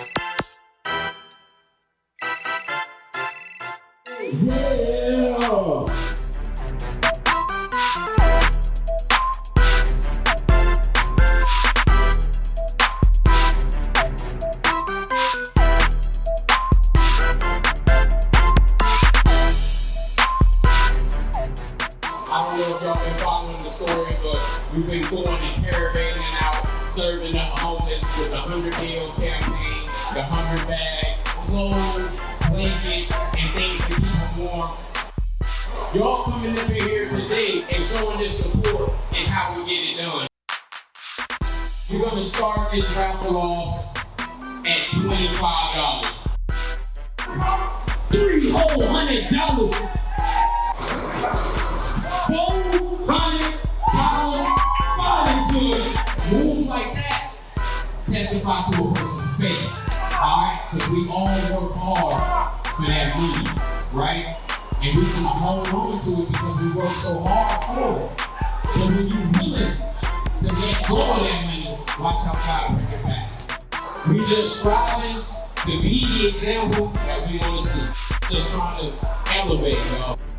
Yeah! I don't know if y'all been following the story, but we've been going and caravanning out, serving the homeless with a 100 meal campaign the 100 bags, clothes, blankets, and things to keep them warm. Y'all coming up in here today and showing this support is how we get it done. We're gonna start this raffle off at $25. Three whole hundred dollars Four hundred dollars. God is good. Moves like that testify to a person's faith. Because we all work hard for that money, right? And we can hold on to it because we work so hard for it. But when you're willing to let go of that money, watch how God bring it back. We just striving to be the example that we want to see. Just trying to elevate, y'all.